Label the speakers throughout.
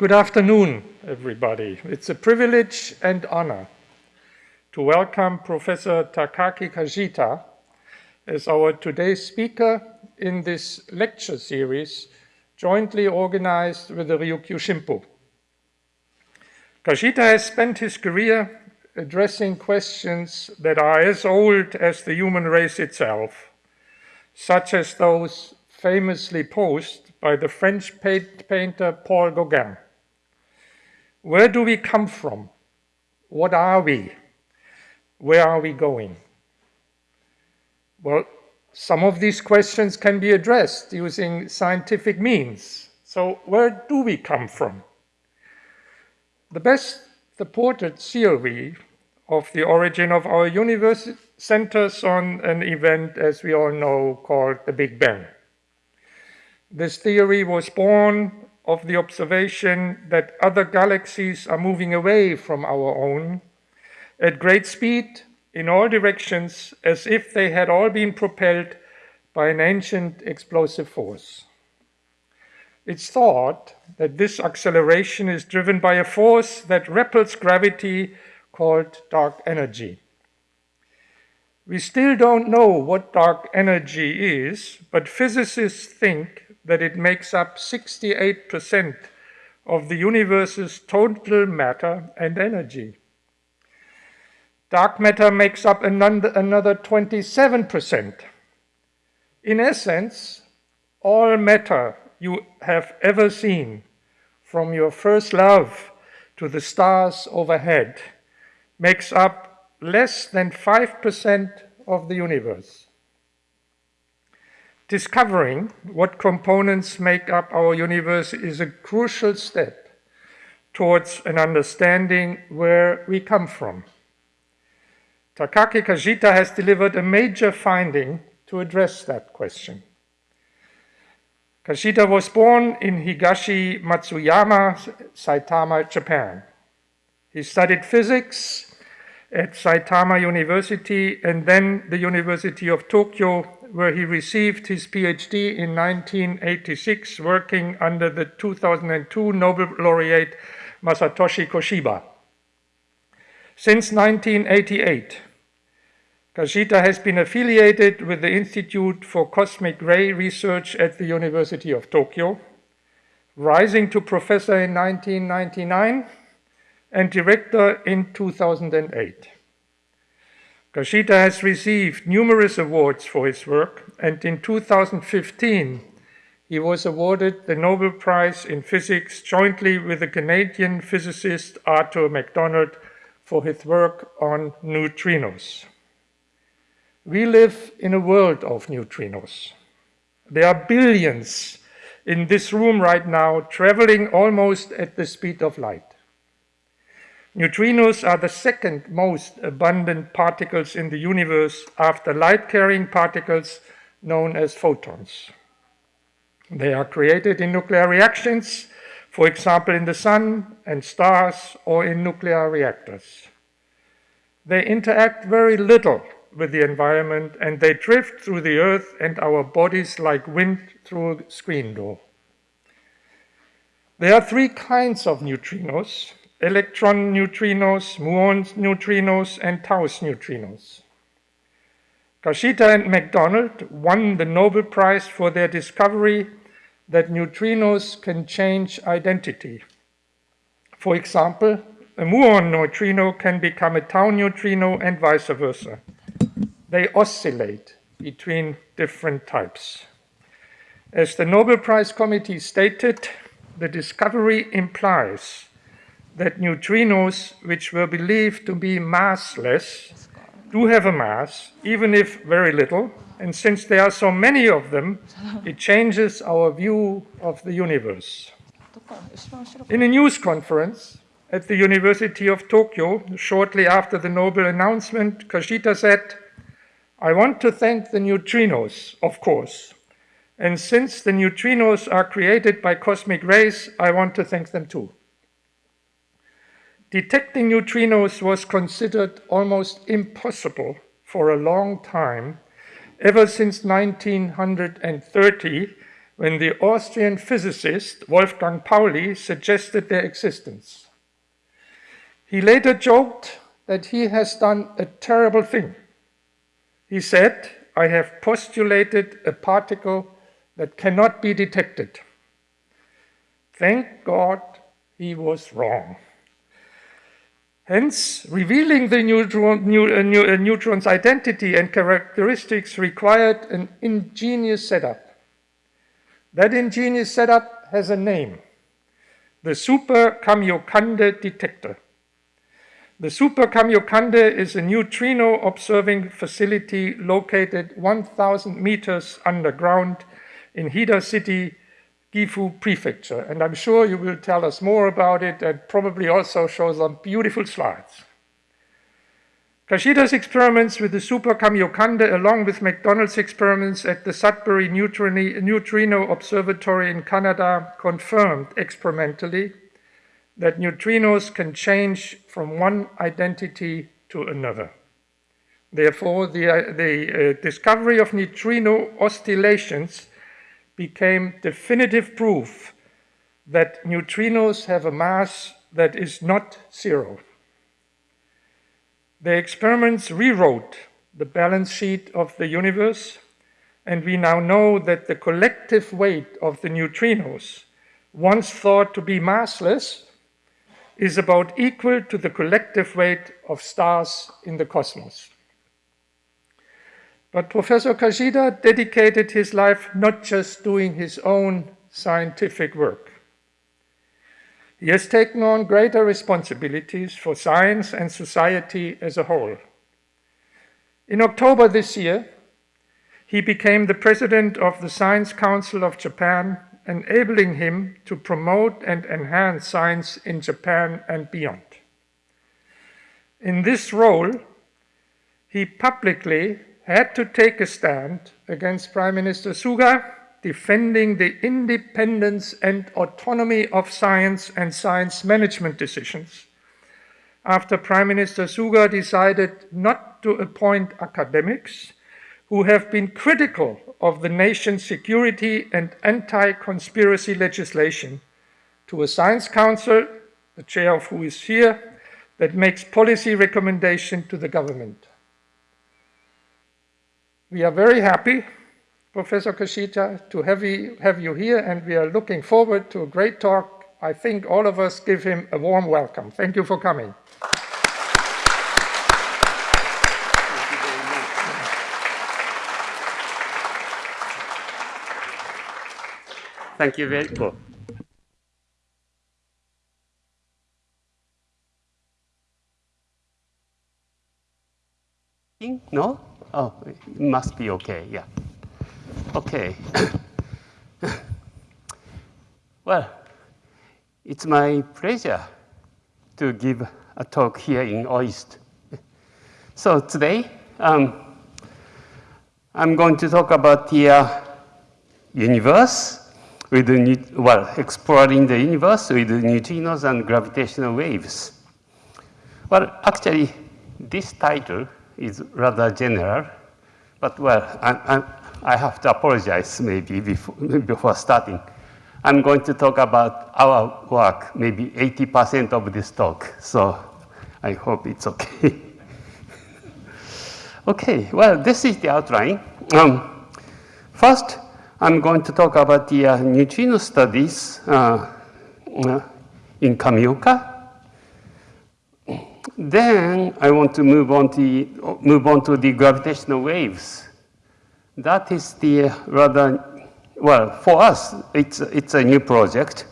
Speaker 1: Good afternoon, everybody. It's a privilege and honor to welcome Professor Takaki Kajita as our today's speaker in this lecture series jointly organized with the Ryukyu Shimpo. Kajita has spent his career addressing questions that are as old as the human race itself, such as those famously posed by the French painter Paul Gauguin. Where do we come from? What are we? Where are we going? Well, some of these questions can be addressed using scientific means. So where do we come from? The best supported theory of the origin of our universe centers on an event, as we all know, called the Big Bang. This theory was born of the observation that other galaxies are moving away from our own at great speed in all directions as if they had all been propelled by an ancient explosive force. It's thought that this acceleration is driven by a force that repels gravity called dark energy. We still don't know what dark energy is, but physicists think that it makes up 68% of the universe's total matter and energy. Dark matter makes up another 27%. In essence, all matter you have ever seen, from your first love to the stars overhead, makes up less than 5% of the universe. Discovering what components make up our universe is a crucial step towards an understanding where we come from. Takaki Kajita has delivered a major finding to address that question. Kajita was born in Higashi Matsuyama, Saitama, Japan. He studied physics at Saitama University and then the University of Tokyo where he received his PhD in 1986, working under the 2002 Nobel laureate Masatoshi Koshiba. Since 1988, Kajita has been affiliated with the Institute for Cosmic Ray Research at the University of Tokyo, rising to professor in 1999 and director in 2008. Kajita has received numerous awards for his work, and in 2015, he was awarded the Nobel Prize in Physics jointly with the Canadian physicist Arthur McDonald for his work on neutrinos. We live in a world of neutrinos. There are billions in this room right now traveling almost at the speed of light. Neutrinos are the second most abundant particles in the universe after light-carrying particles known as photons. They are created in nuclear reactions, for example in the sun and stars or in nuclear reactors. They interact very little with the environment and they drift through the earth and our bodies like wind through a screen door. There are three kinds of neutrinos electron neutrinos, muon neutrinos, and Taos neutrinos. Kajita and McDonald won the Nobel Prize for their discovery that neutrinos can change identity. For example, a muon neutrino can become a tau neutrino and vice versa. They oscillate between different types. As the Nobel Prize Committee stated, the discovery implies that neutrinos, which were believed to be massless, do have a mass, even if very little, and since there are so many of them, it changes our view of the universe. In a news conference at the University of Tokyo, shortly after the Nobel announcement, Kajita said, I want to thank the neutrinos, of course, and since the neutrinos are created by cosmic rays, I want to thank them too. Detecting neutrinos was considered almost impossible for a long time, ever since 1930, when the Austrian physicist Wolfgang Pauli suggested their existence. He later joked that he has done a terrible thing. He said, I have postulated a particle that cannot be detected. Thank God he was wrong. Hence, revealing the neutron, uh, uh, neutron's identity and characteristics required an ingenious setup. That ingenious setup has a name, the Super Kamiokande detector. The Super Kamiokande is a neutrino observing facility located 1,000 meters underground in Hida City, Gifu Prefecture. And I'm sure you will tell us more about it and probably also show some beautiful slides. Kajita's experiments with the Super Kamiokande along with McDonald's experiments at the Sudbury Neutrino Observatory in Canada confirmed experimentally that neutrinos can change from one identity to another. Therefore, the, uh, the uh, discovery of neutrino oscillations became definitive proof that neutrinos have a mass that is not zero. The experiments rewrote the balance sheet of the universe, and we now know that the collective weight of the neutrinos, once thought to be massless, is about equal to the collective weight of stars in the cosmos. But Professor Kajita dedicated his life not just doing his own scientific work. He has taken on greater responsibilities for science and society as a whole. In October this year, he became the president of the Science Council of Japan, enabling him to promote and enhance science in Japan and beyond. In this role, he publicly had to take a stand against Prime Minister Suga, defending the independence and autonomy of science and science management decisions after Prime Minister Suga decided not to appoint academics who have been critical of the nation's security and anti-conspiracy legislation to a science council, the chair of who is here, that makes policy recommendation to the government. We are very happy, Professor Kajita, to have you, have you here, and we are looking forward to a great talk. I think all of us give him a warm welcome. Thank you for coming.
Speaker 2: Thank you very much. No? Oh, it must be okay, yeah. Okay. well, it's my pleasure to give a talk here in OIST. So today, um, I'm going to talk about the uh, universe with the, well, exploring the universe with the neutrinos and gravitational waves. Well, actually, this title is rather general, but well, I, I, I have to apologize maybe before, before starting. I'm going to talk about our work, maybe 80% of this talk, so I hope it's okay. okay, well, this is the outline. Um, first, I'm going to talk about the uh, neutrino studies uh, uh in Kamioka then I want to move on to, move on to the gravitational waves. That is the rather, well, for us, it's, it's a new project.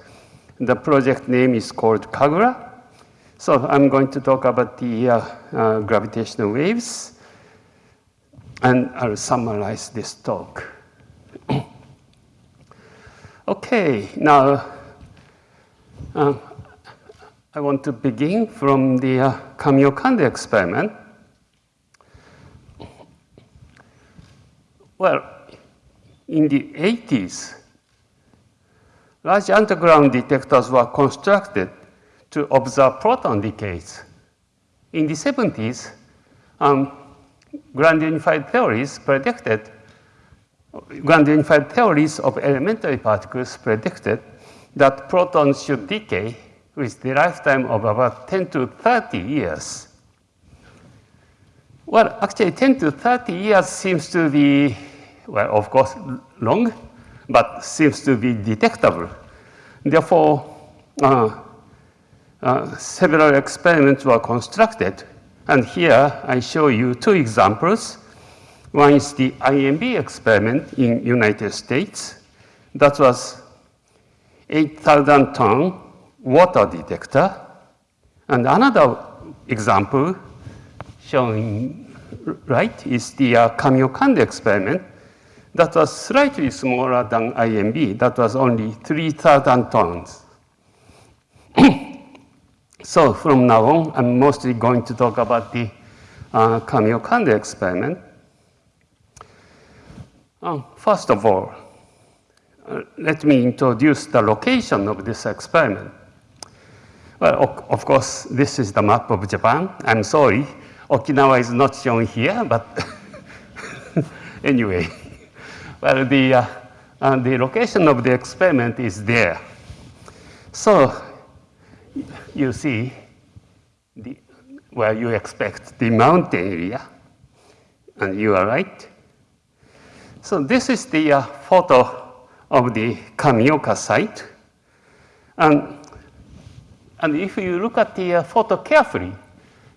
Speaker 2: The project name is called KAGRA. So I'm going to talk about the uh, uh, gravitational waves, and I'll summarize this talk. okay, now, uh, I want to begin from the uh, Kamiokande experiment. Well, in the 80s, large underground detectors were constructed to observe proton decays. In the 70s, um, grand unified theories predicted grand unified theories of elementary particles predicted that protons should decay with the lifetime of about 10 to 30 years. Well, actually, 10 to 30 years seems to be, well, of course, long, but seems to be detectable. Therefore, uh, uh, several experiments were constructed. And here I show you two examples. One is the IMB experiment in United States. That was 8,000 ton water detector. And another example shown right is the uh, Kamiokande experiment that was slightly smaller than IMB. That was only 3,000 tons. so from now on, I'm mostly going to talk about the uh, Kamiokande experiment. Uh, first of all, uh, let me introduce the location of this experiment. Well, of, of course, this is the map of Japan. I'm sorry, Okinawa is not shown here, but anyway. Well, the, uh, uh, the location of the experiment is there. So you see the, where you expect the mountain area, and you are right. So this is the uh, photo of the Kamioka site. And, and if you look at the uh, photo carefully,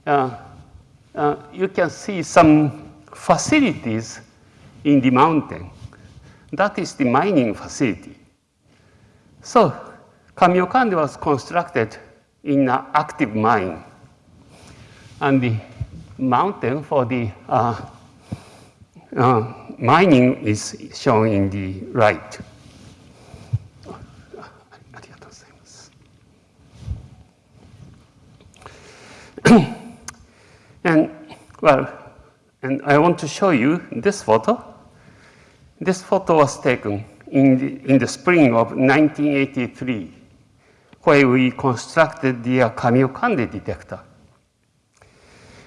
Speaker 2: uh, uh, you can see some facilities in the mountain. That is the mining facility. So Kamiokande was constructed in an active mine. And the mountain for the uh, uh, mining is shown in the right. and well, and I want to show you this photo. This photo was taken in the, in the spring of 1983, where we constructed the uh, Kamiokande detector.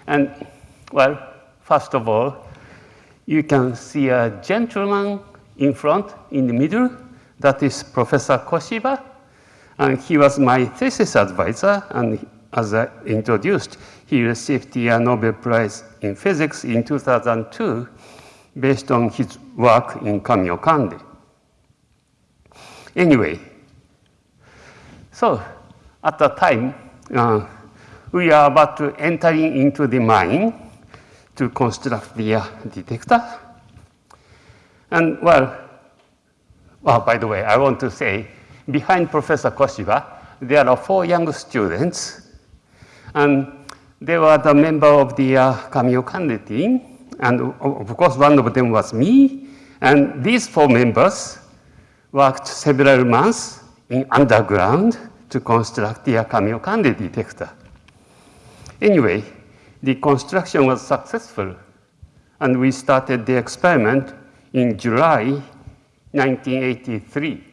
Speaker 2: And, well, first of all, you can see a gentleman in front, in the middle. That is Professor Koshiba. And he was my thesis advisor. And as I introduced, he received the uh, Nobel Prize in Physics in 2002 based on his work in Kamiokande. Anyway, so at the time, uh, we are about to entering into the mine to construct the uh, detector. And well, well, by the way, I want to say, behind Professor Koshiba, there are four young students, and they were the member of the uh, Kamiokande team, and of course, one of them was me, and these four members worked several months in underground to construct the Kamiokande detector. Anyway, the construction was successful, and we started the experiment in July 1983.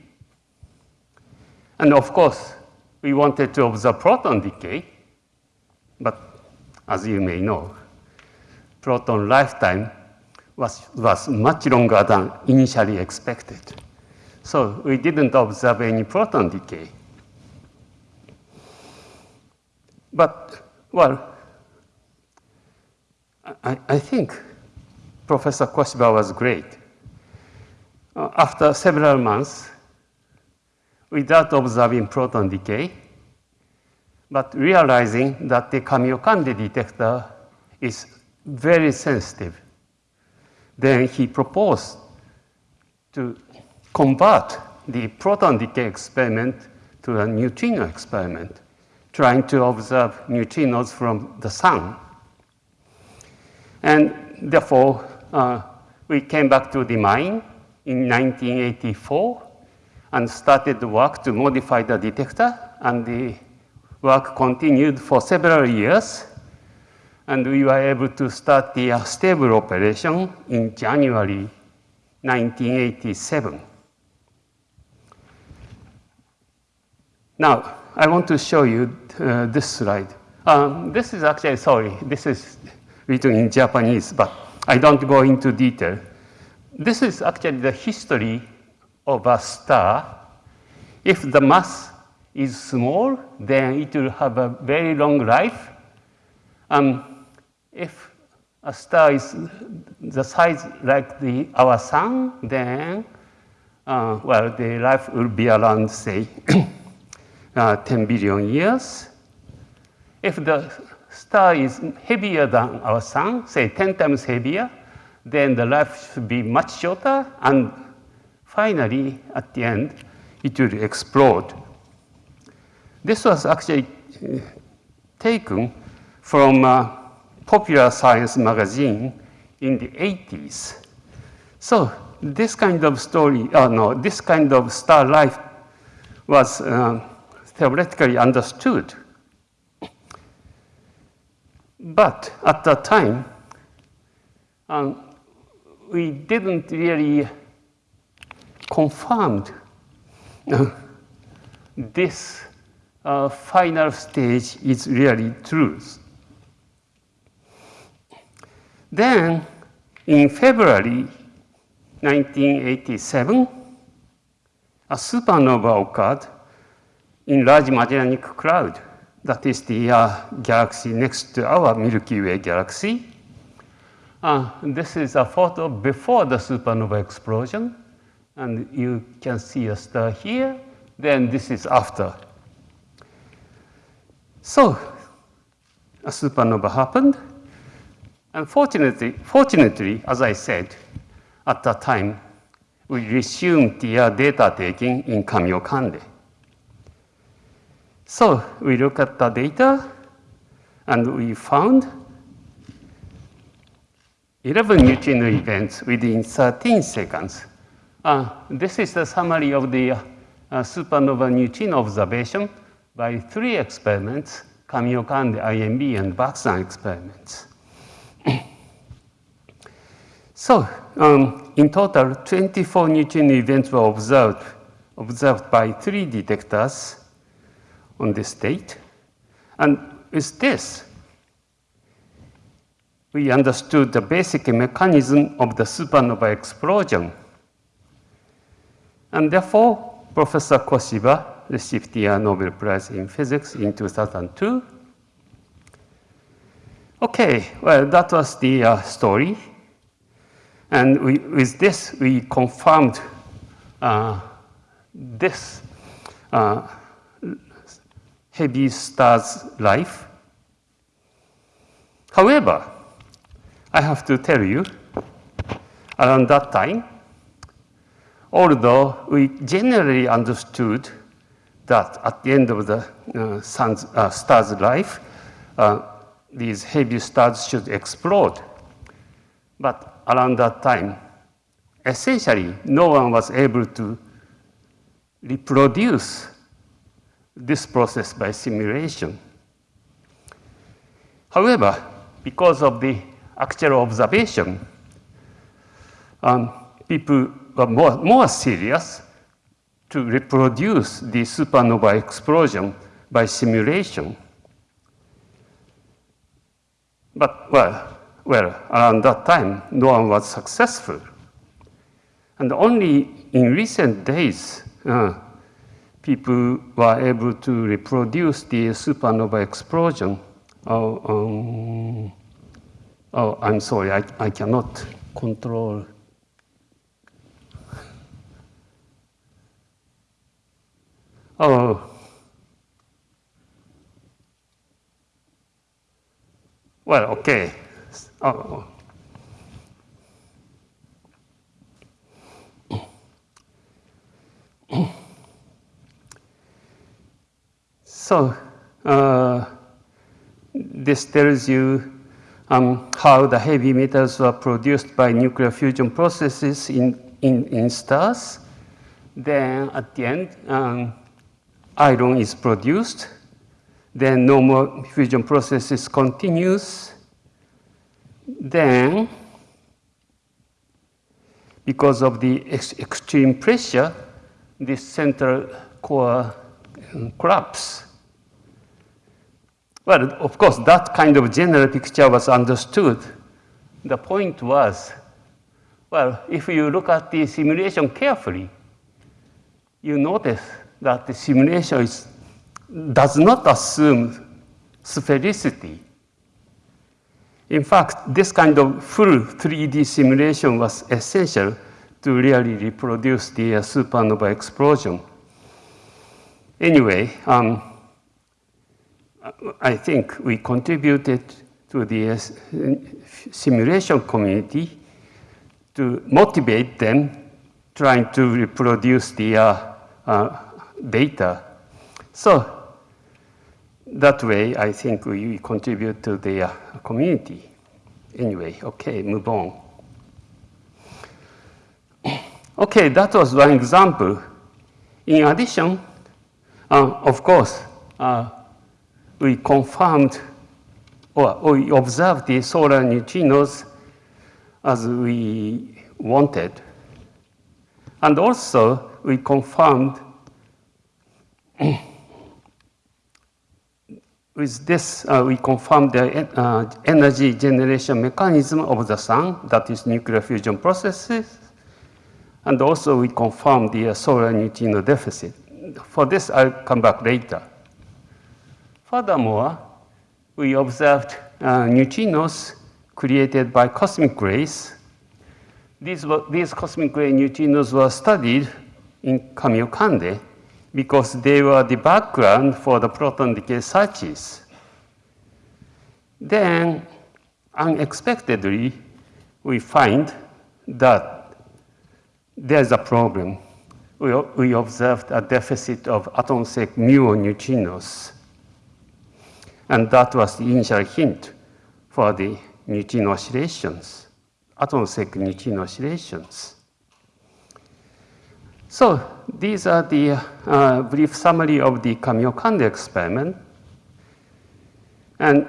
Speaker 2: And of course, we wanted to observe proton decay, but as you may know, proton lifetime was, was much longer than initially expected. So we didn't observe any proton decay. But, well, I, I think Professor Koshiba was great. Uh, after several months, without observing proton decay, but realizing that the Kamiokande detector is very sensitive, then he proposed to convert the proton decay experiment to a neutrino experiment, trying to observe neutrinos from the sun. And therefore, uh, we came back to the mine in 1984 and started the work to modify the detector. And the work continued for several years. And we were able to start the stable operation in January 1987. Now, I want to show you uh, this slide. Um, this is actually, sorry, this is written in Japanese, but I don't go into detail. this is actually the history of a star. If the mass is small, then it will have a very long life. Um, if a star is the size like the, our sun, then, uh, well, the life will be around, say, uh, 10 billion years. If the star is heavier than our sun, say 10 times heavier, then the life should be much shorter, and finally, at the end, it will explode. This was actually taken from a popular science magazine in the 80s. So this kind of story, oh no, this kind of star life was uh, theoretically understood. But at that time, um, we didn't really confirm uh, this uh, final stage is really truth. Then, in February 1987, a supernova occurred in Large Magellanic Cloud. That is the uh, galaxy next to our Milky Way galaxy. Uh, this is a photo before the supernova explosion. And you can see a star here. Then this is after. So a supernova happened. Unfortunately, fortunately, as I said, at that time, we resumed the uh, data taking in Kamiokande. So we look at the data and we found 11 neutrino events within 13 seconds. Uh, this is the summary of the uh, supernova neutrino observation by three experiments, Kamiokande, IMB, and Baksan experiments. so um, in total, 24 neutrino events were observed, observed by three detectors on this date. And with this, we understood the basic mechanism of the supernova explosion. And therefore, Professor Koshiba received the Nobel Prize in Physics in 2002. Okay, well, that was the uh, story. And we, with this, we confirmed uh, this uh, heavy star's life. However, I have to tell you, around that time, although we generally understood that at the end of the uh, sun's, uh, star's life, uh, these heavy stars should explode. But around that time, essentially, no one was able to reproduce this process by simulation. However, because of the actual observation, um, people were more, more serious to reproduce the supernova explosion by simulation. But, well, well, around that time, no one was successful. And only in recent days, uh, people were able to reproduce the supernova explosion. Oh, um, oh I'm sorry, I, I cannot control. Oh. Well, okay. Oh. So uh, this tells you um, how the heavy metals were produced by nuclear fusion processes in, in, in stars. Then at the end, um, iron is produced. Then normal fusion processes continues. Then, because of the ex extreme pressure, this central core um, collapses. Well, of course, that kind of general picture was understood. The point was, Well, if you look at the simulation carefully, you notice that the simulation is, does not assume sphericity. In fact, this kind of full 3D simulation was essential to really reproduce the uh, supernova explosion. Anyway, um, I think we contributed to the uh, simulation community to motivate them trying to reproduce the uh, uh, data. So that way, I think we contribute to the uh, community. Anyway, okay, move on. Okay, that was one example. In addition, uh, of course, uh, we confirmed or we observed the solar neutrinos as we wanted. And also, we confirmed with this, uh, we confirm the uh, energy generation mechanism of the sun, that is nuclear fusion processes. And also we confirm the uh, solar neutrino deficit. For this, I'll come back later. Furthermore, we observed uh, neutrinos created by cosmic rays. These, were, these cosmic ray neutrinos were studied in Kamiokande because they were the background for the proton decay searches. Then, unexpectedly, we find that there's a problem. We, we observed a deficit of atmospheric muon neutrinos. And that was the initial hint for the neutrino oscillations, atmospheric neutrino oscillations. So these are the uh, brief summary of the Kamiokande experiment. And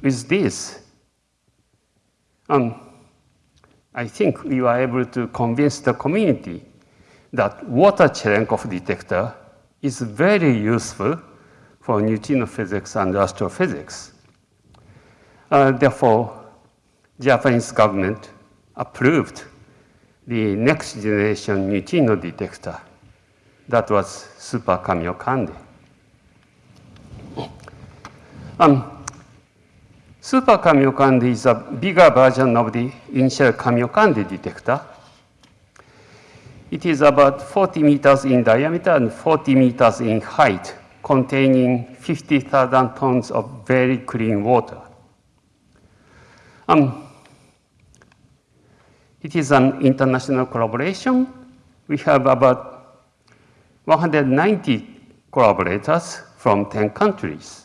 Speaker 2: with this, um, I think we were able to convince the community that water Cherenkov detector is very useful for neutrino physics and astrophysics. Uh, therefore, Japanese government approved the next generation neutrino detector. That was Super Kamiokande. Um, Super Kamiokande is a bigger version of the initial Kamiokande detector. It is about 40 meters in diameter and 40 meters in height, containing 50,000 tons of very clean water. Um, it is an international collaboration. We have about 190 collaborators from 10 countries.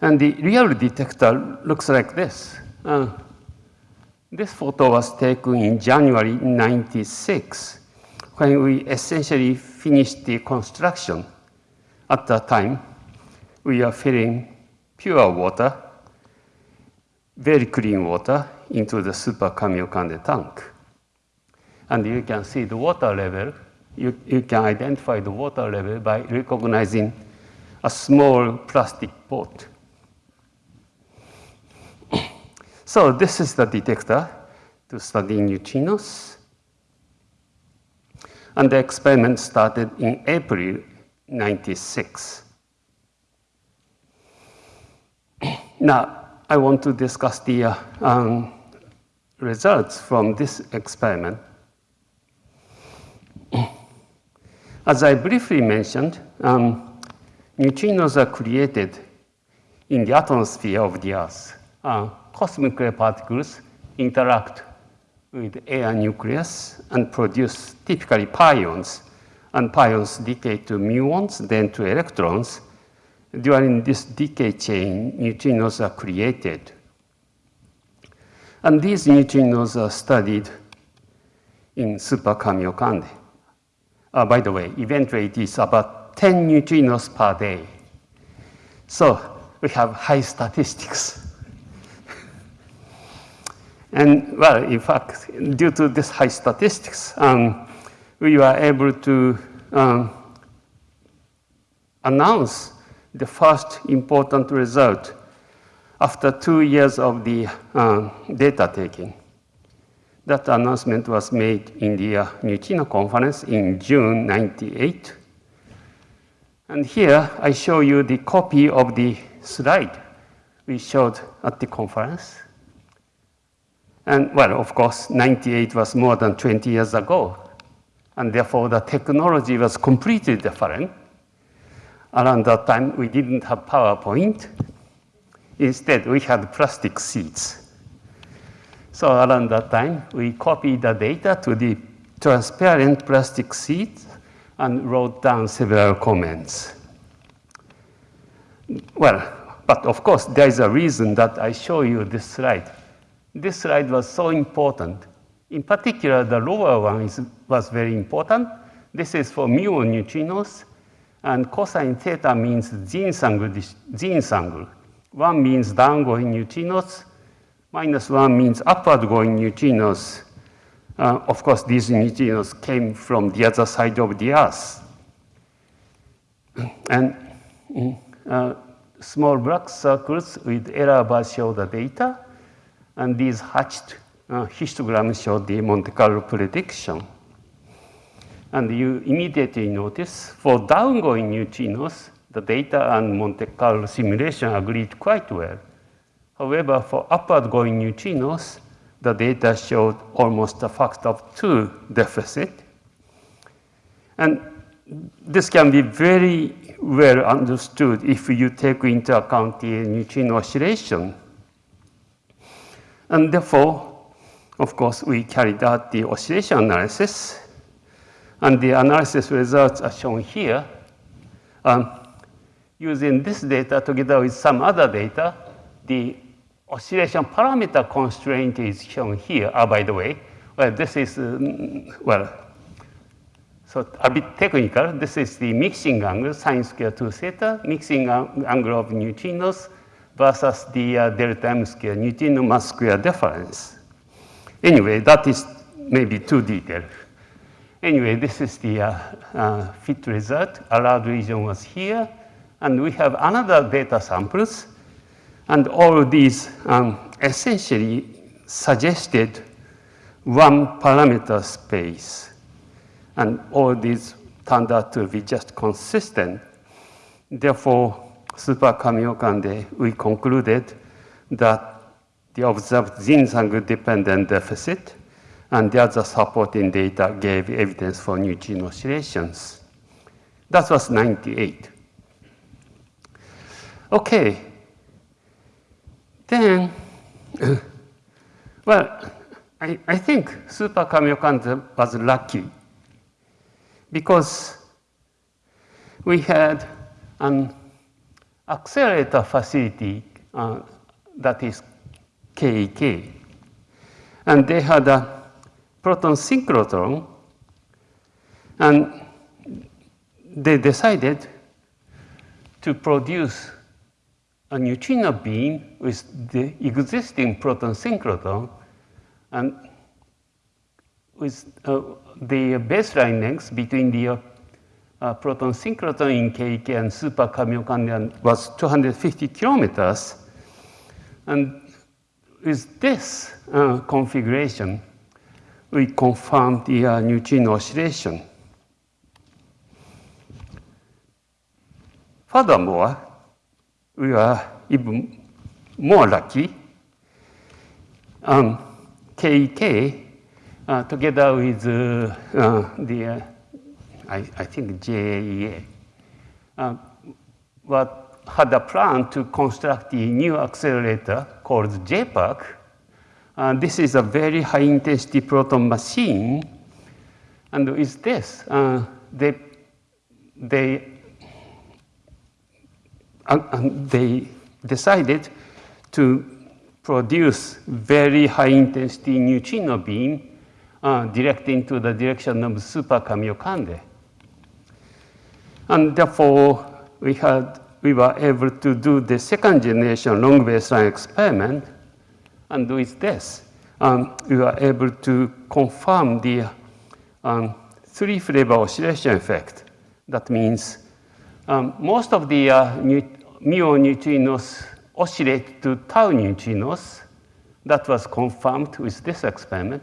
Speaker 2: and the real detector looks like this. Uh, this photo was taken in January 96 when we essentially finished the construction. At that time, we are filling pure water very clean water into the Super Kamiokande tank. And you can see the water level. You, you can identify the water level by recognizing a small plastic pot. so this is the detector to study neutrinos. And the experiment started in April 96. now, I want to discuss the uh, um, results from this experiment. As I briefly mentioned, um, neutrinos are created in the atmosphere of the Earth. Uh, cosmic ray particles interact with air nucleus and produce typically pions, and pions decay to muons, then to electrons, during this decay chain, neutrinos are created. And these neutrinos are studied in Super Kamiokande. Uh, by the way, event rate is about 10 neutrinos per day. So we have high statistics. and well, in fact, due to this high statistics, um, we were able to um, announce the first important result after two years of the uh, data taking. That announcement was made in the uh, Neutrino conference in June 98. And here I show you the copy of the slide we showed at the conference. And well, of course, 98 was more than 20 years ago. And therefore, the technology was completely different. Around that time, we didn't have PowerPoint. Instead, we had plastic sheets. So around that time, we copied the data to the transparent plastic sheets and wrote down several comments. Well, but of course, there is a reason that I show you this slide. This slide was so important. In particular, the lower one is, was very important. This is for muon neutrinos, and cosine theta means. zenith angle. One means downgoing neutrinos, minus one means upward going neutrinos. Uh, of course, these neutrinos came from the other side of the Earth. And uh, small black circles with error bars show the data, and these hatched uh, histograms show the Monte Carlo prediction. And you immediately notice for downgoing neutrinos, the data and Monte Carlo simulation agreed quite well. However, for upward going neutrinos, the data showed almost a factor of two deficit. And this can be very well understood if you take into account the neutrino oscillation. And therefore, of course, we carried out the oscillation analysis. And the analysis results are shown here. Um, using this data together with some other data, the oscillation parameter constraint is shown here. Oh, by the way, well, this is, um, well, so a bit technical. This is the mixing angle, sine square 2 theta, mixing angle of neutrinos versus the uh, delta m square, neutrino mass square difference. Anyway, that is maybe too detailed. Anyway, this is the uh, uh, fit result. Allowed region was here. And we have another data samples. And all these um, essentially suggested one parameter space. And all these turned out to be just consistent. Therefore, Super Kamiokande, we concluded that the observed angle dependent deficit and the other supporting data gave evidence for neutrino oscillations. That was 98. Okay. Then, well, I, I think Super Kamiokande was lucky because we had an accelerator facility uh, that is KEK. And they had a proton synchrotron, and they decided to produce a neutrino beam with the existing proton synchrotron and with uh, the baseline length between the uh, uh, proton synchrotron in KEK and super Kamiokande was 250 kilometers. And with this uh, configuration, we confirmed the uh, neutrino oscillation. Furthermore, we are even more lucky. Um, KEK uh, together with uh, uh, the, I, I, think JAEA, what had a plan to construct a new accelerator called J-PARC. Uh, this is a very high intensity proton machine. And with this, uh, they, they, uh, they decided to produce very high intensity neutrino beam uh, directing to the direction of super Kamiokande. And therefore, we, had, we were able to do the second generation long baseline experiment. And with this, um, we were able to confirm the um, three flavor oscillation effect. That means um, most of the uh, muon neutrinos oscillate to tau neutrinos. That was confirmed with this experiment.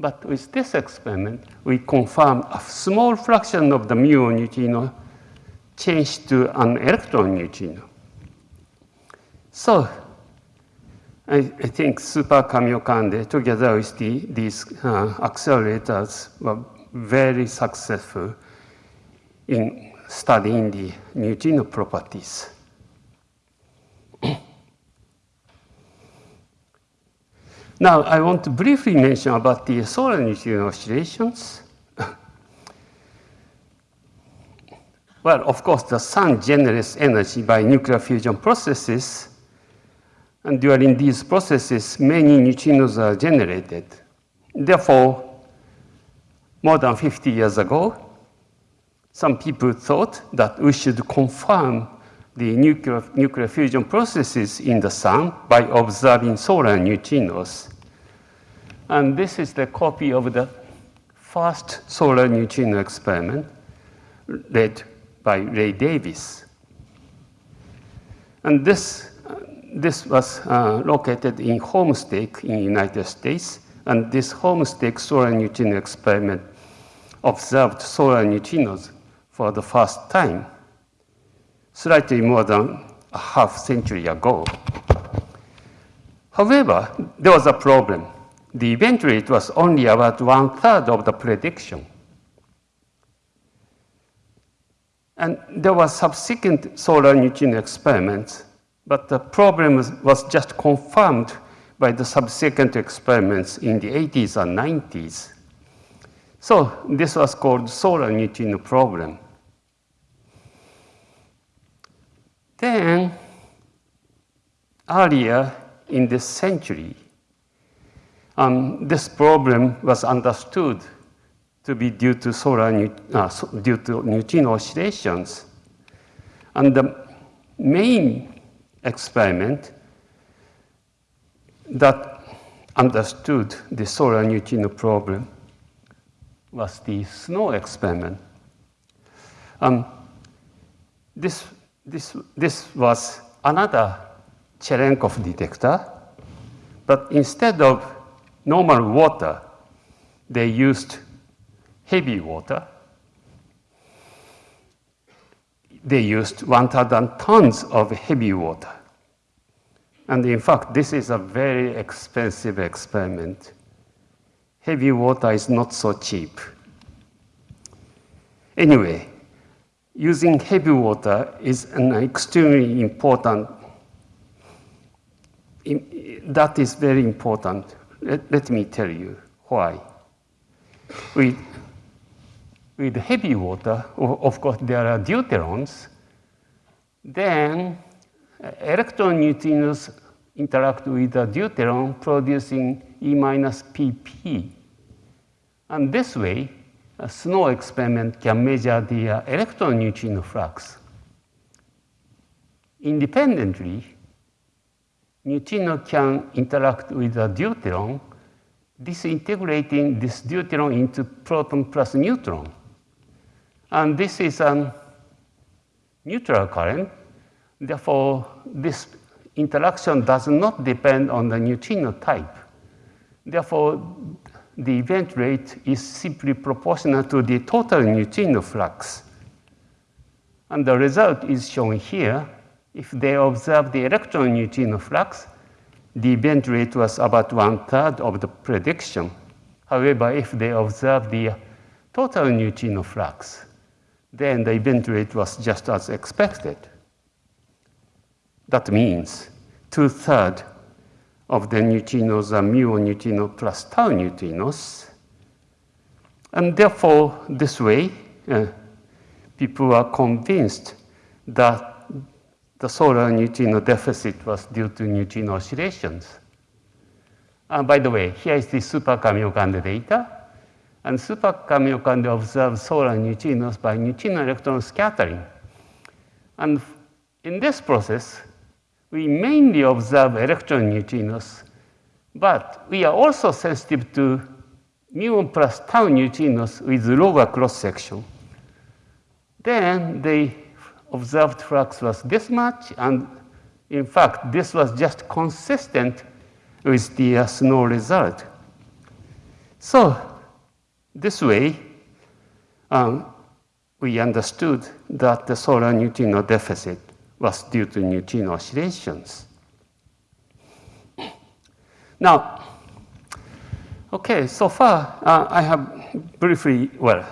Speaker 2: But with this experiment, we confirmed a small fraction of the muon neutrino changed to an electron neutrino. So I, I think Super Kamiokande, together with the, these uh, accelerators, were very successful in studying the neutrino properties. now, I want to briefly mention about the solar neutrino oscillations. well, of course, the sun generates energy by nuclear fusion processes, and during these processes, many neutrinos are generated. Therefore, more than 50 years ago, some people thought that we should confirm the nuclear, nuclear fusion processes in the sun by observing solar neutrinos. And this is the copy of the first solar neutrino experiment led by Ray Davis. And this, this was uh, located in Homestake in the United States. And this Homestake solar neutrino experiment observed solar neutrinos for the first time, slightly more than a half century ago. However, there was a problem. The event rate was only about one third of the prediction. And there were subsequent solar neutrino experiments, but the problem was just confirmed by the subsequent experiments in the 80s and 90s. So this was called solar neutrino problem. Then, earlier in this century, um, this problem was understood to be due to solar uh, due to neutrino oscillations. And the main experiment that understood the solar neutrino problem was the SNO experiment. Um, this, this, this was another Cherenkov detector, but instead of normal water, they used heavy water. They used 1,000 tons of heavy water. And in fact, this is a very expensive experiment heavy water is not so cheap. Anyway, using heavy water is an extremely important, that is very important. Let, let me tell you why. With, with heavy water, of course, there are deuterons, then electron neutrinos interact with the deuteron producing E minus pp. And this way, a SNO experiment can measure the uh, electron neutrino flux. Independently, neutrino can interact with the deuteron, disintegrating this deuteron into proton plus neutron. And this is a neutral current. Therefore, this interaction does not depend on the neutrino type. Therefore, the event rate is simply proportional to the total neutrino flux. And the result is shown here. If they observe the electron neutrino flux, the event rate was about one third of the prediction. However, if they observe the total neutrino flux, then the event rate was just as expected. That means two-thirds of the neutrinos are mu neutrino plus tau neutrinos. And therefore, this way, uh, people are convinced that the solar neutrino deficit was due to neutrino oscillations. And by the way, here is the super Kamiokande data. And super Kamiokande observed solar neutrinos by neutrino electron scattering. And in this process, we mainly observe electron neutrinos, but we are also sensitive to muon plus tau neutrinos with lower cross-section. Then the observed flux was this much, and In fact, this was just consistent with the uh, SNO result. So this way, um, we understood that the solar neutrino deficit was due to neutrino oscillations. Now, okay, so far uh, I have briefly, well,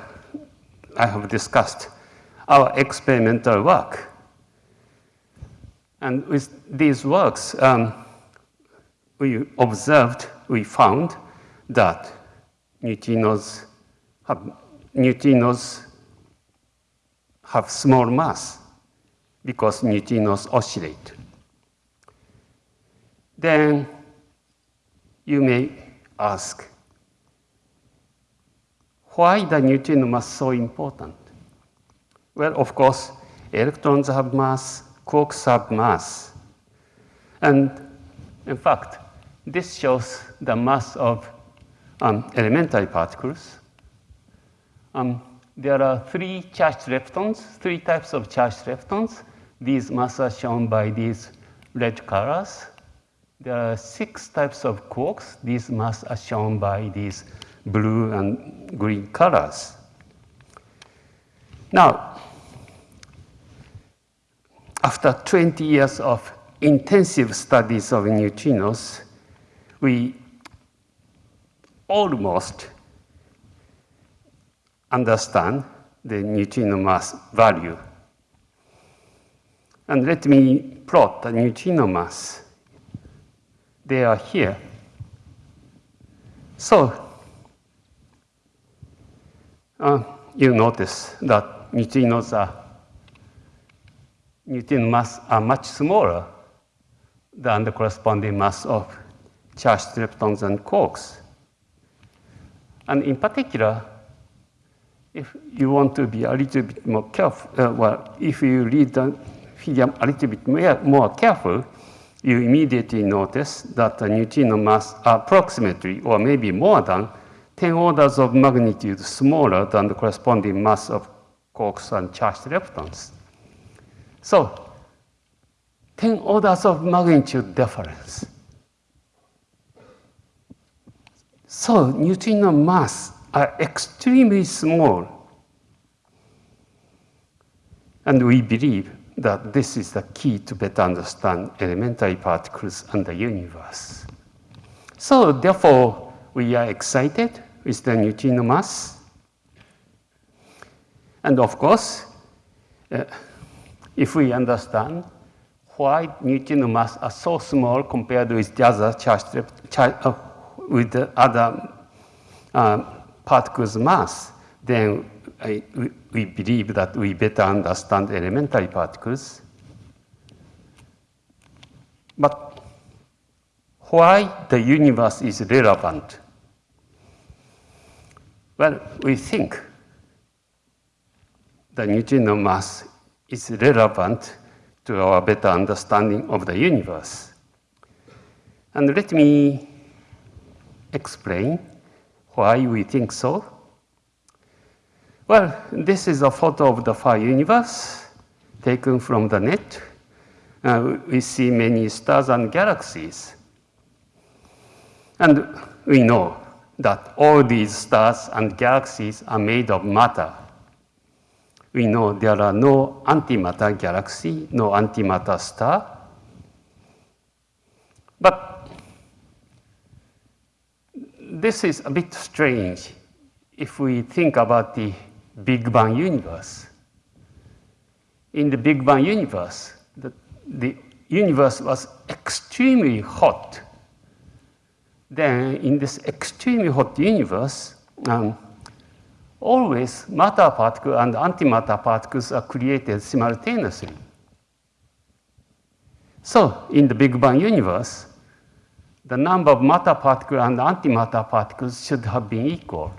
Speaker 2: I have discussed our experimental work. And with these works, um, we observed, we found that neutrinos have, neutrinos have small mass because neutrinos oscillate. Then you may ask, why the neutrino mass so important? Well, of course, electrons have mass, quarks have mass. And in fact, this shows the mass of um, elementary particles. Um, there are three charged leptons, three types of charged leptons. These masses are shown by these red colors. There are six types of quarks. These masses are shown by these blue and green colors. Now, after 20 years of intensive studies of neutrinos, we almost understand the neutrino mass value. And let me plot the neutrino mass. They are here. So, uh, you notice that neutrinos are neutrino mass are much smaller than the corresponding mass of charged leptons and quarks. And in particular, if you want to be a little bit more careful, uh, well, if you read the figure a little bit more, more careful, you immediately notice that the neutrino mass approximately, or maybe more than, 10 orders of magnitude smaller than the corresponding mass of quarks and charged leptons. So, 10 orders of magnitude difference. So, neutrino mass are extremely small. And we believe that this is the key to better understand elementary particles and the universe. So, therefore, we are excited with the neutrino mass. And of course, uh, if we understand why neutrino mass are so small compared with the other uh, with the other uh, particles mass, then I, we, believe that we better understand elementary particles. But why the universe is relevant? Well, we think the neutrino mass is relevant to our better understanding of the universe. And let me explain why we think so. Well, this is a photo of the far universe taken from the net. Uh, we see many stars and galaxies. And we know that all these stars and galaxies are made of matter we know there are no antimatter galaxy, no antimatter star. This is a bit strange if we think about the Big Bang universe. In the Big Bang universe, the, the universe was extremely hot. Then in this extremely hot universe, um, always matter particles and antimatter particles are created simultaneously. So in the Big Bang universe, the number of matter particles and antimatter particles should have been equal.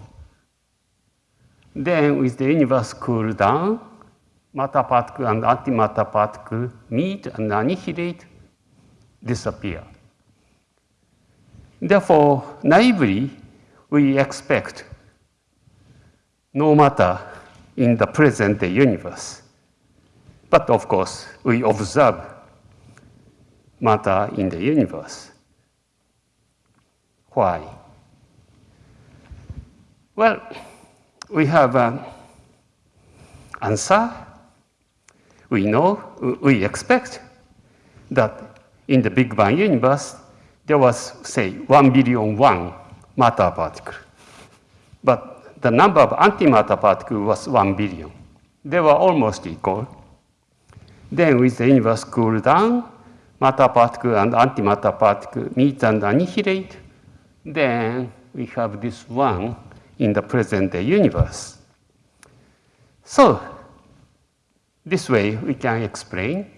Speaker 2: Then with the universe cool down, matter particle and antimatter particle meet and annihilate, disappear. Therefore, naively, we expect no matter in the present day universe. But of course, we observe matter in the universe. Why? Well, we have an answer. We know, we expect that in the Big Bang universe, there was, say, 1 billion one matter particle. But the number of antimatter particles was 1 billion. They were almost equal. Then with the universe cooled down, matter particle and antimatter particle meet and annihilate. Then we have this one in the present day universe. So this way we can explain.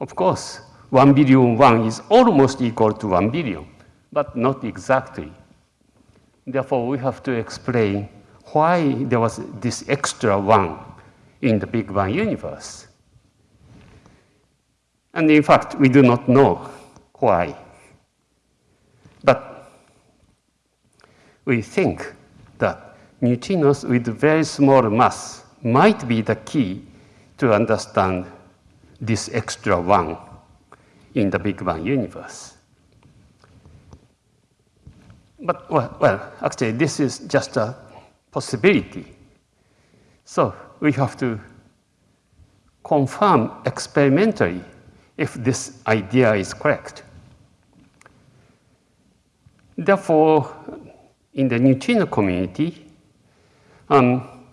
Speaker 2: Of course, 1 billion one is almost equal to 1 billion, but not exactly. Therefore, we have to explain why there was this extra one in the Big Bang universe. And in fact, we do not know why. We think that neutrinos with very small mass might be the key to understand this extra one in the Big Bang universe. But, well, well, actually, this is just a possibility. So we have to confirm experimentally if this idea is correct. Therefore, in the neutrino community, um,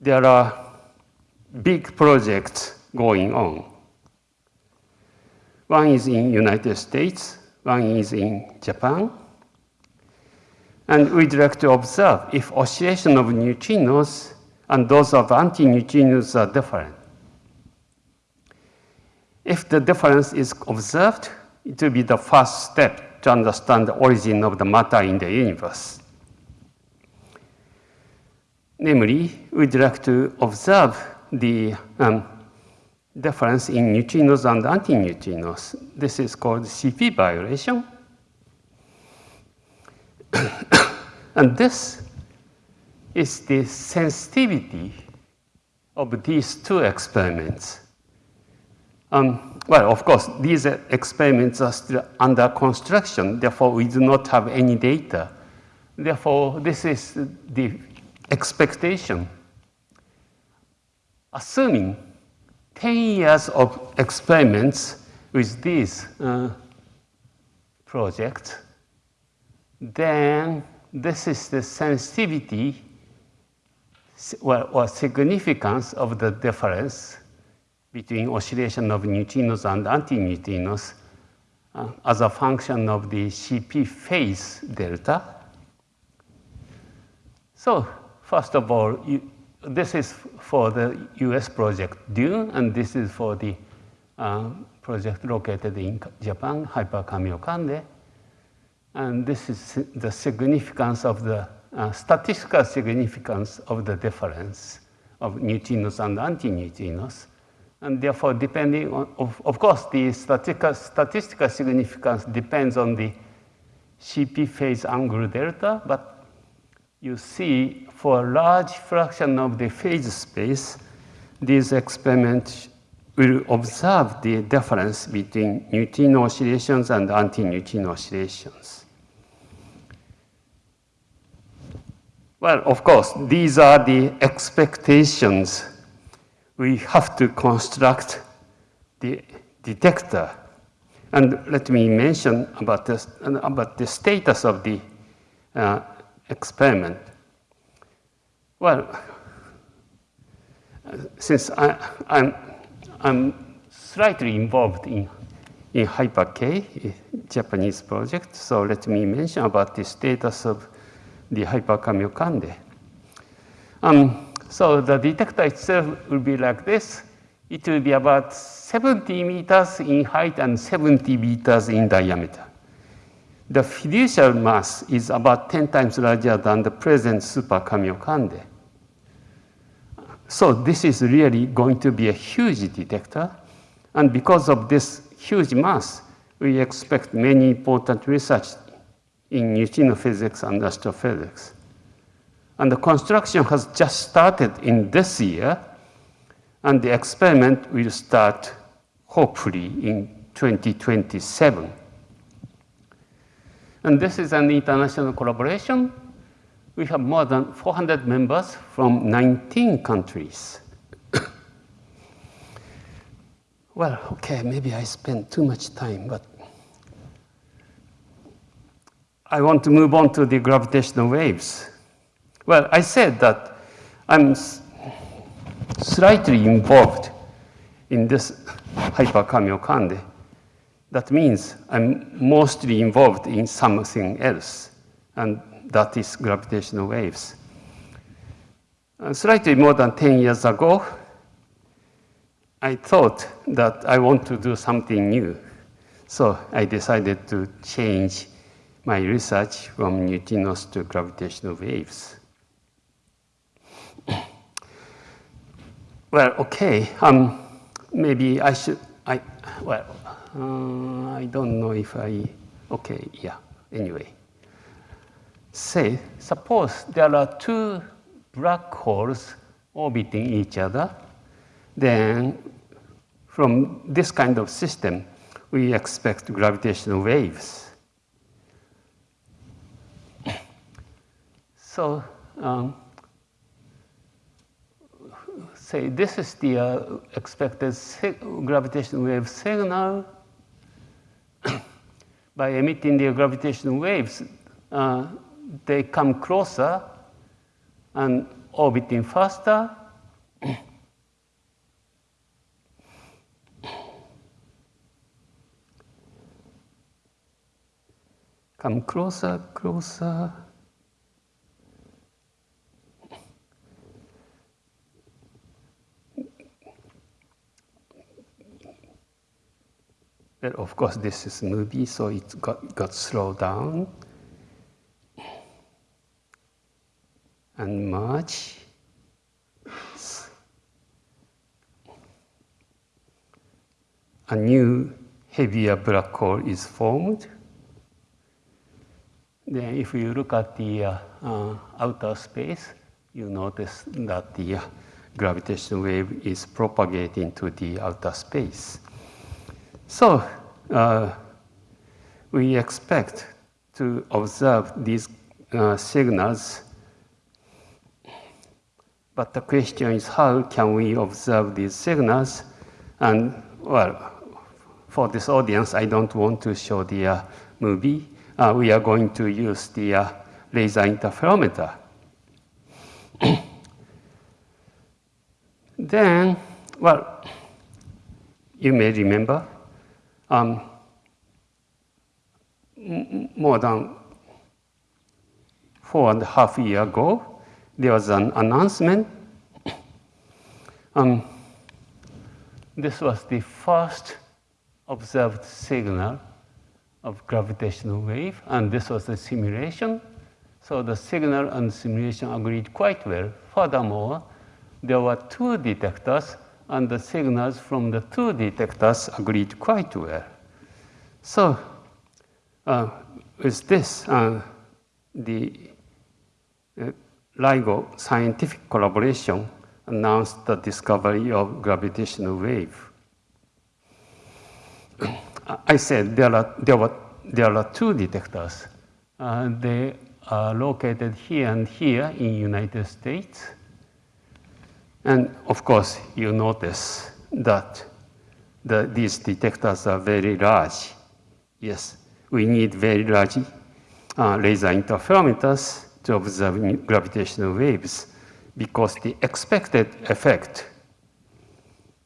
Speaker 2: there are big projects going on. One is in United States, one is in Japan. And we'd like to observe if oscillation of neutrinos and those of antineutrinos are different. If the difference is observed, it will be the first step to understand the origin of the matter in the universe. Namely, we'd like to observe the um, difference in neutrinos and antineutrinos. This is called CP violation. and this is the sensitivity of these two experiments. Um, well, of course, these experiments are still under construction, therefore we do not have any data. Therefore, this is the expectation. Assuming 10 years of experiments with these uh, then this is the sensitivity or significance of the difference between oscillation of neutrinos and antineutrinos uh, as a function of the CP phase delta. So first of all, you, this is for the US project DUNE, and this is for the uh, project located in Japan, Hyper Kamiokande. And this is the significance of the uh, statistical significance of the difference of neutrinos and antineutrinos. And therefore, depending on, of, of course, the statistical, statistical significance depends on the CP phase angle delta, but you see for a large fraction of the phase space, these experiments will observe the difference between neutrino oscillations and anti-neutrino oscillations. Well, of course, these are the expectations. We have to construct the detector. And let me mention about, this, about the status of the uh, experiment. Well, since I, I'm, I'm slightly involved in, in HyperK, Japanese project, so let me mention about the status of the Hyper Um, so the detector itself will be like this. It will be about 70 meters in height and 70 meters in diameter. The fiducial mass is about 10 times larger than the present super Kamiokande. So this is really going to be a huge detector. And because of this huge mass, we expect many important research in neutrino physics and astrophysics. And the construction has just started in this year, and the experiment will start hopefully in 2027. And this is an international collaboration. We have more than 400 members from 19 countries. well, okay, maybe I spent too much time, but I want to move on to the gravitational waves. Well, I said that I'm slightly involved in this hyperkamiokande. That means I'm mostly involved in something else, and that is gravitational waves. Uh, slightly more than 10 years ago, I thought that I want to do something new. So I decided to change my research from neutrinos to gravitational waves. Well, okay, um, maybe I should, I, well, uh, I don't know if I, okay, yeah, anyway. Say, suppose there are two black holes orbiting each other, then from this kind of system, we expect gravitational waves. So, um, say this is the uh, expected gravitational wave signal. By emitting the gravitational waves, uh, they come closer and orbiting faster. come closer, closer. But of course, this is movie, so it got, got slowed down. And merge. A new heavier black hole is formed. Then if you look at the uh, uh, outer space, you notice that the uh, gravitational wave is propagating to the outer space. So uh, we expect to observe these uh, signals, but the question is how can we observe these signals? And well, for this audience, I don't want to show the uh, movie. Uh, we are going to use the uh, laser interferometer. then, well, you may remember um, more than four and a half year ago, there was an announcement. Um, this was the first observed signal of gravitational wave, and this was a simulation. So the signal and simulation agreed quite well. Furthermore, there were two detectors and the signals from the two detectors agreed quite well. So uh, with this, uh, the uh, LIGO scientific collaboration announced the discovery of gravitational wave. I said there are, there, were, there are two detectors. Uh, they are located here and here in United States. And of course, you notice that the, these detectors are very large. Yes, we need very large uh, laser interferometers to observe gravitational waves because the expected effect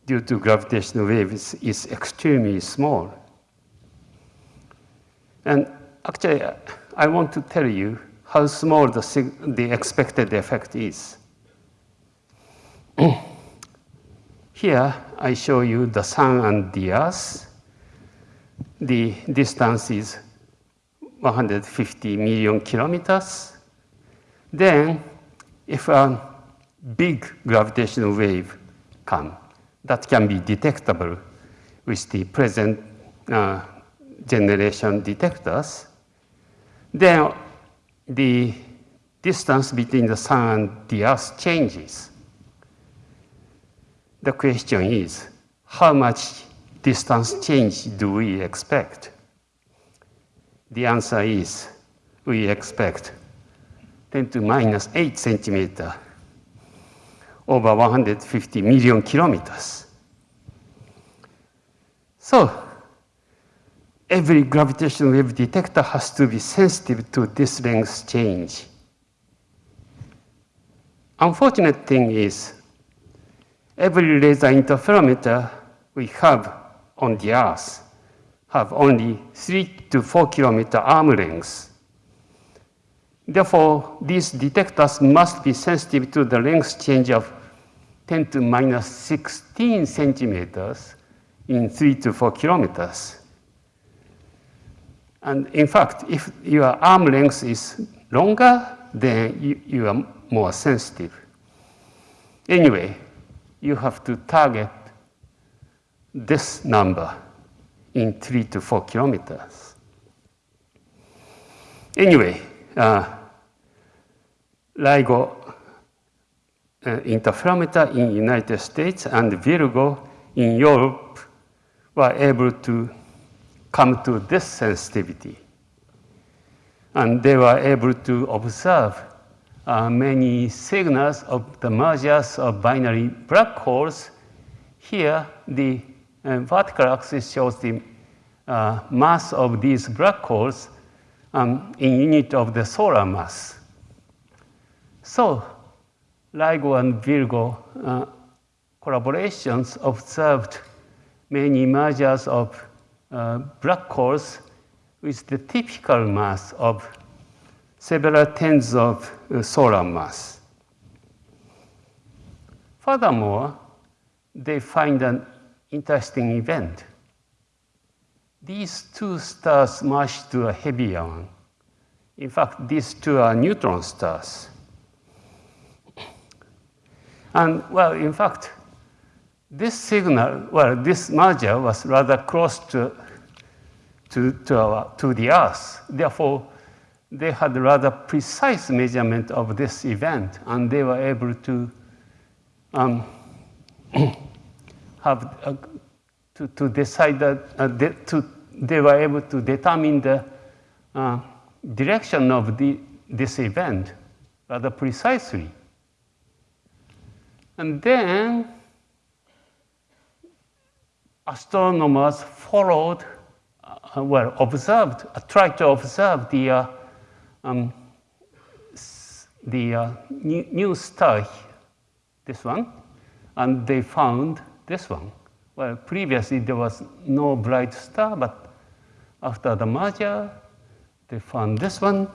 Speaker 2: due to gravitational waves is extremely small. And actually, I want to tell you how small the, the expected effect is. Here, I show you the sun and the earth. The distance is 150 million kilometers. Then, if a big gravitational wave comes, that can be detectable with the present uh, generation detectors, then the distance between the sun and the earth changes. The question is, how much distance change do we expect? The answer is we expect 10 to minus 8 centimeter over 150 million kilometers. So every gravitational wave detector has to be sensitive to this length change. Unfortunate thing is, every laser interferometer we have on the Earth have only 3 to 4 kilometer arm lengths. Therefore, these detectors must be sensitive to the length change of 10 to minus 16 centimeters in 3 to 4 kilometers. And in fact, if your arm length is longer, then you, you are more sensitive. Anyway, you have to target this number in 3 to 4 kilometers. Anyway, uh, LIGO uh, interferometer in United States and Virgo in Europe were able to come to this sensitivity. And they were able to observe uh, many signals of the mergers of binary black holes. Here, the uh, vertical axis shows the uh, mass of these black holes um, in unit of the solar mass. So, LIGO and Virgo uh, collaborations observed many mergers of uh, black holes with the typical mass of several tens of uh, solar mass. Furthermore, they find an interesting event. These two stars merge to a heavier one. In fact, these two are neutron stars. And well, in fact, this signal, well, this merger was rather close to, to, to, our, to the Earth. Therefore, they had rather precise measurement of this event, and they were able to um, have uh, to, to decide that uh, they, to, they were able to determine the uh, direction of the, this event rather precisely. And then astronomers followed, uh, well, observed, tried to observe the, uh, um, the uh, new, new star, this one, and they found this one. Well, previously there was no bright star, but after the merger, they found this one.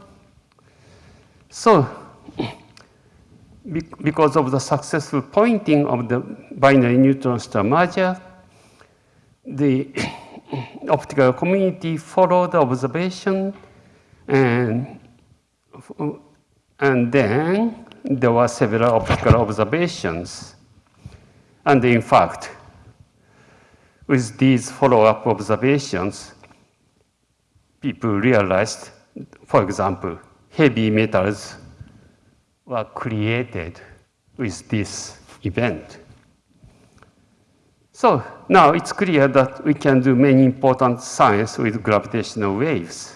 Speaker 2: So, because of the successful pointing of the binary neutron star merger, the optical community followed the observation and, and then there were several optical observations. And in fact, with these follow-up observations, people realized, for example, heavy metals were created with this event. So now it's clear that we can do many important science with gravitational waves.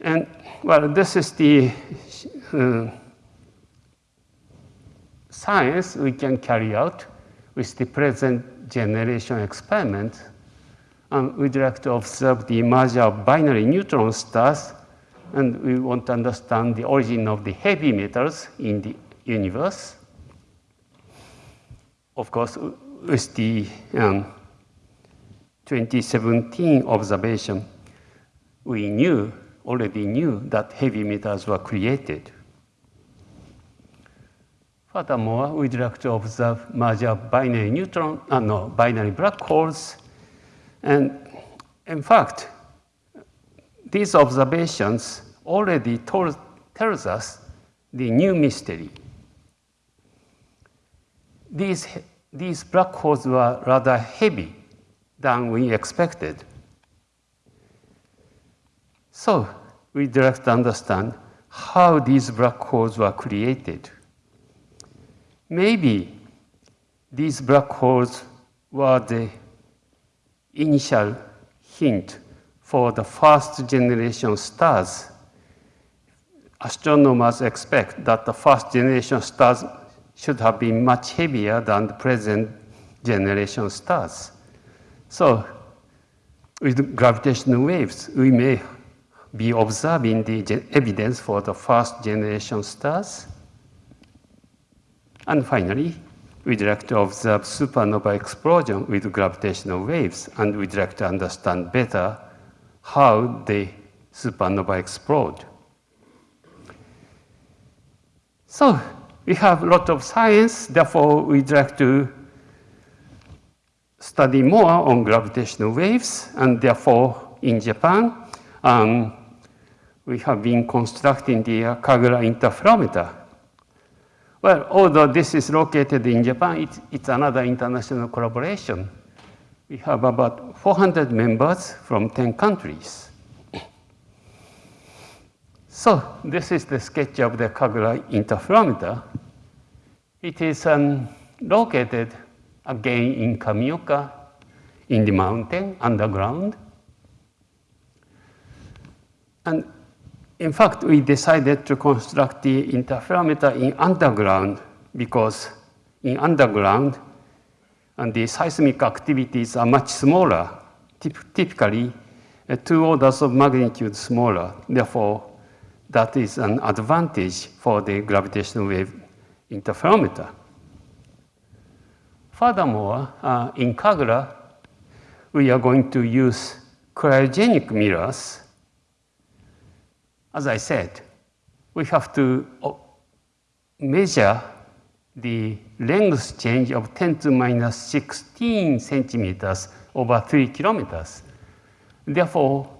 Speaker 2: And well, this is the uh, science we can carry out with the present generation experiment. And we'd like to observe the merger of binary neutron stars, and we want to understand the origin of the heavy metals in the universe. Of course, with the um, 2017 observation, we knew, already knew that heavy metals were created. Furthermore, we'd like to observe merger binary neutron, uh, no, binary black holes. And in fact, these observations already told, tells us the new mystery. These, these black holes were rather heavy than we expected. So we'd like to understand how these black holes were created. Maybe these black holes were the initial hint for the first generation stars. Astronomers expect that the first generation stars should have been much heavier than the present generation stars. So with gravitational waves, we may be observing the evidence for the first generation stars. And finally, we'd like to observe supernova explosion with gravitational waves, and we'd like to understand better how the supernova explode. So we have a lot of science, therefore we'd like to study more on gravitational waves, and therefore in Japan, um, we have been constructing the KAGRA interferometer. Well, although this is located in Japan, it's, it's another international collaboration. We have about 400 members from 10 countries. So this is the sketch of the KAGRA interferometer. It is um, located again in Kamioka, in the mountain, underground. And in fact, we decided to construct the interferometer in underground because in underground, and the seismic activities are much smaller, typ- typically uh, two orders of magnitude smaller. Therefore, that is an advantage for the gravitational wave interferometer. Furthermore, uh, in KAGRA, we are going to use cryogenic mirrors. As I said, we have to uh, measure the length change of 10 to minus 16 centimeters over 3 kilometers. Therefore,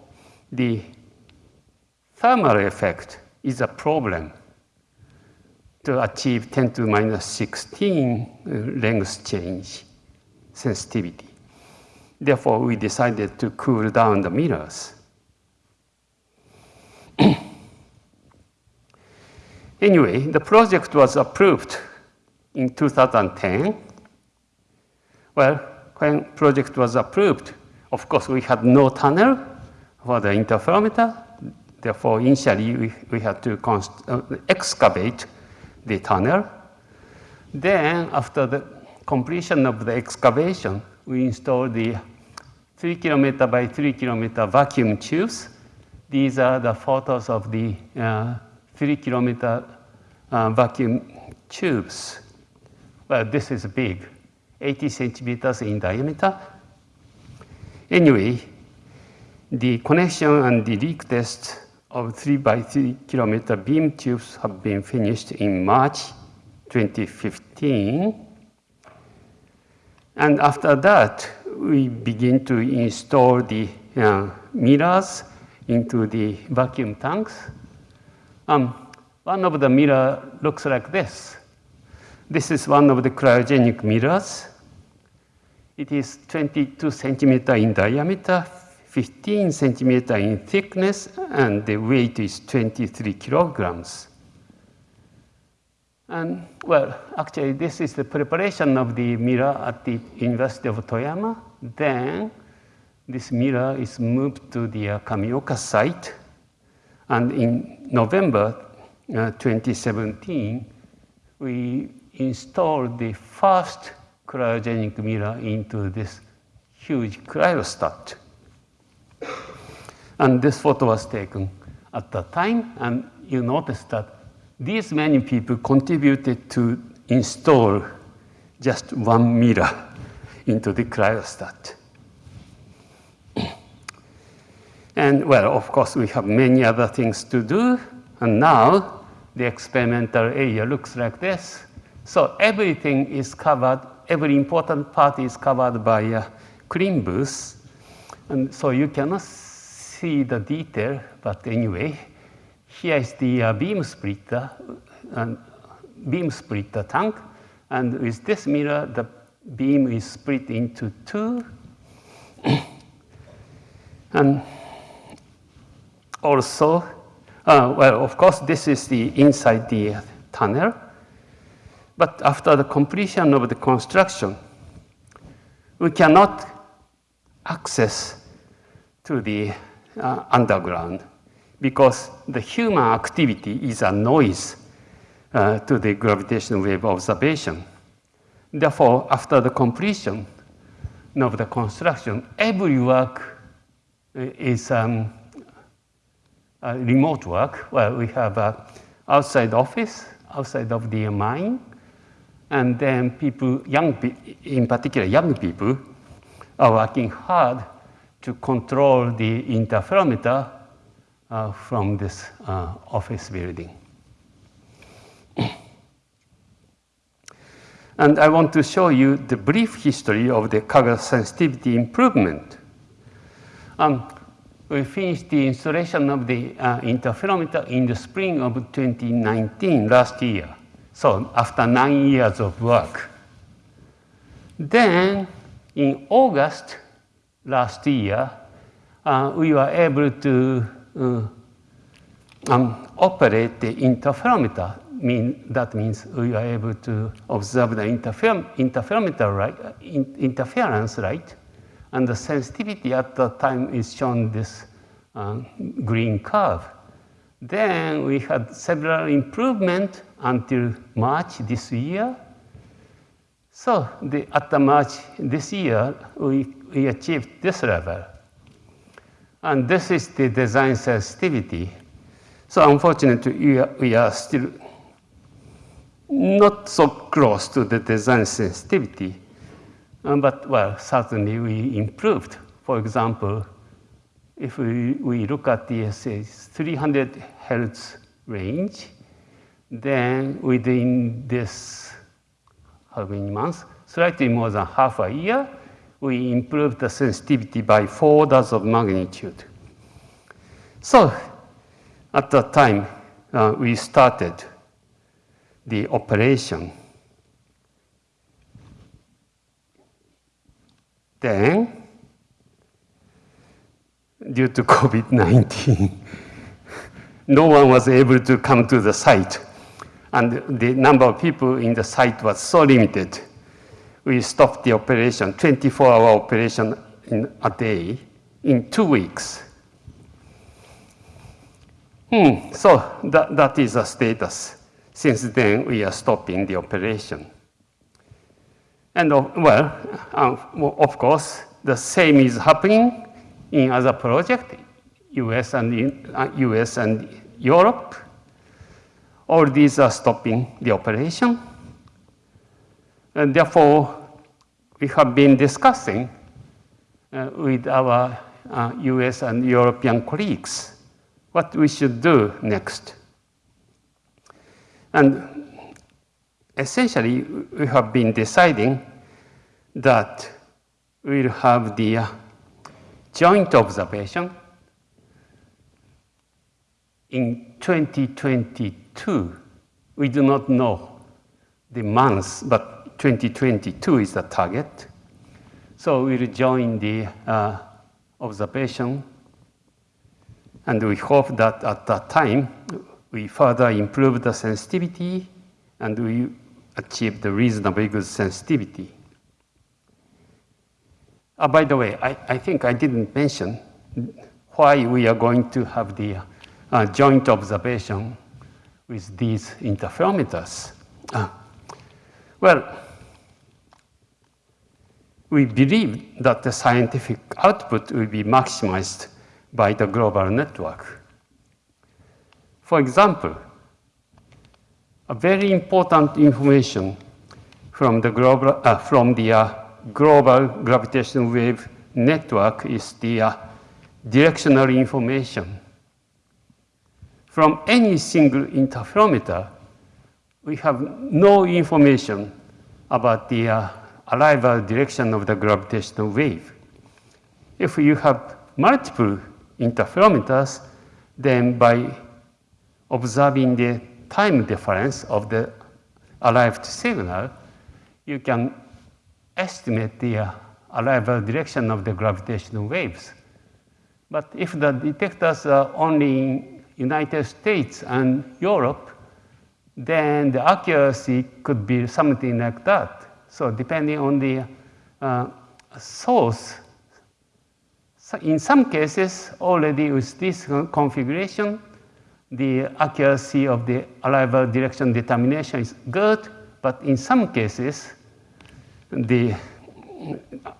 Speaker 2: the thermal effect is a problem to achieve 10 to minus 16 uh, length change sensitivity. Therefore, we decided to cool down the mirrors. anyway, the project was approved in 2010. Well, when project was approved, of course, we had no tunnel for the interferometer. Therefore, initially, we, we had to uh, excavate the tunnel. Then, after the completion of the excavation, we installed the 3 kilometer by 3 kilometer vacuum tubes. These are the photos of the uh, 3 kilometer uh, vacuum tubes. Well, this is big, 80 centimeters in diameter. Anyway, the connection and the leak test of 3 by 3 kilometer beam tubes have been finished in March 2015. And after that, we begin to install the uh, mirrors into the vacuum tanks. Um, one of the mirror looks like this. This is one of the cryogenic mirrors. It is 22 centimeter in diameter, 15 centimeter in thickness, and the weight is 23 kilograms. And well, actually, this is the preparation of the mirror at the University of Toyama. Then this mirror is moved to the uh, Kamioka site. And in November uh, 2017, we installed the first cryogenic mirror into this huge cryostat. And this photo was taken at that time, and you notice that these many people contributed to install just one mirror into the cryostat. And well, of course, we have many other things to do. And now the experimental area looks like this. So everything is covered, every important part is covered by a clean booth. And so you cannot see the detail, but anyway, here is the uh, beam splitter, and beam splitter tank. And with this mirror, the beam is split into two. and also, uh, well, of course, this is the inside the tunnel. But after the completion of the construction, we cannot access to the uh, underground because the human activity is a noise uh, to the gravitational wave observation. Therefore, after the completion of the construction, every work uh, is um, remote work where we have an outside office, outside of the mine, and then people, young, in particular young people, are working hard to control the interferometer uh, from this uh, office building. and I want to show you the brief history of the color sensitivity improvement. Um, we finished the installation of the uh, interferometer in the spring of 2019, last year. So after nine years of work. Then in August last year, uh, we were able to uh, um, operate the interferometer. Mean, that means we were able to observe the interfer interferometer right, in interference right, and the sensitivity at the time is shown this uh, green curve. Then we had several improvements until March this year. So the, at the March this year, we, we achieved this level. And this is the design sensitivity. So unfortunately, we are, we are still not so close to the design sensitivity. Um, but well, certainly we improved. For example, if we, we look at the say, 300 hertz range, then within this, how many months, slightly more than half a year, we improved the sensitivity by four orders of magnitude. So at that time, uh, we started the operation. Then, due to COVID-19, no one was able to come to the site. And the number of people in the site was so limited. We stopped the operation, 24-hour operation in a day, in two weeks. Hmm, so that, that is the status. Since then, we are stopping the operation. And uh, well, uh, of course, the same is happening in other projects, US and, uh, US and Europe. All these are stopping the operation. And therefore, we have been discussing uh, with our uh, US and European colleagues what we should do next. And essentially, we have been deciding that we'll have the uh, joint observation in 2022. We do not know the months, but 2022 is the target. So we'll join the uh, observation, and we hope that at that time, we further improve the sensitivity and we achieve the reasonably good sensitivity. Uh, by the way, I, I think I didn't mention why we are going to have the uh, joint observation with these interferometers. Uh, well, we believe that the scientific output will be maximized by the global network. For example, a very important information from the global, uh, from the uh, global gravitational wave network is the uh, directional information. From any single interferometer, we have no information about the uh, arrival direction of the gravitational wave. If you have multiple interferometers, then by observing the time difference of the arrived signal, you can estimate the uh, arrival direction of the gravitational waves. But if the detectors are only in United States and Europe, then the accuracy could be something like that. So depending on the uh, source, so in some cases, already with this configuration, the accuracy of the arrival direction determination is good, but in some cases, the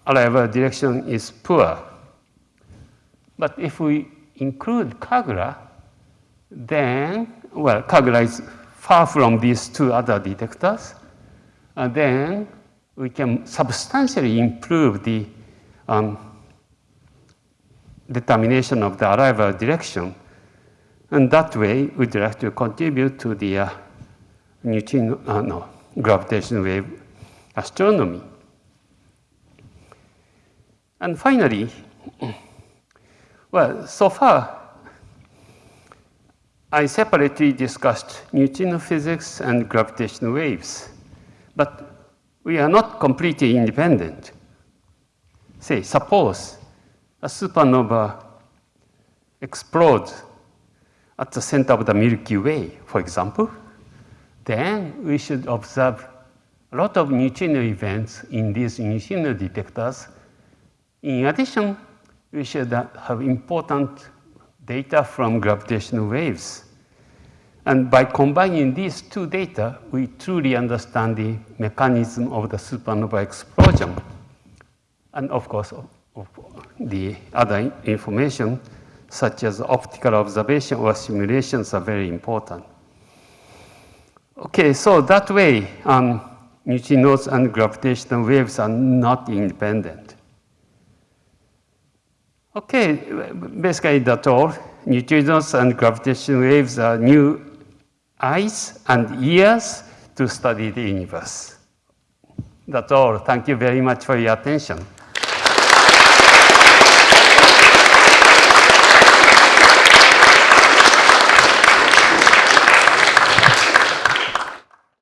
Speaker 2: arrival direction is poor. But if we include KAGRA, then, well, KAGRA is far from these two other detectors, and then we can substantially improve the um, determination of the arrival direction. And that way, we'd like to contribute to the uh, uh, no, gravitational wave astronomy. And finally, well, so far, I separately discussed neutrino physics and gravitational waves, but we are not completely independent. Say, suppose a supernova explodes at the center of the Milky Way, for example, then we should observe a lot of neutrino events in these neutrino detectors. In addition, we should have important data from gravitational waves. And by combining these two data, we truly understand the mechanism of the supernova explosion. And of course, of the other information, such as optical observation or simulations are very important. Okay, so that way, um, neutrinos and gravitational waves are not independent. Okay, basically that's all. Neutrinos and gravitational waves are new eyes and ears to study the universe. That's all. Thank you very much for your attention.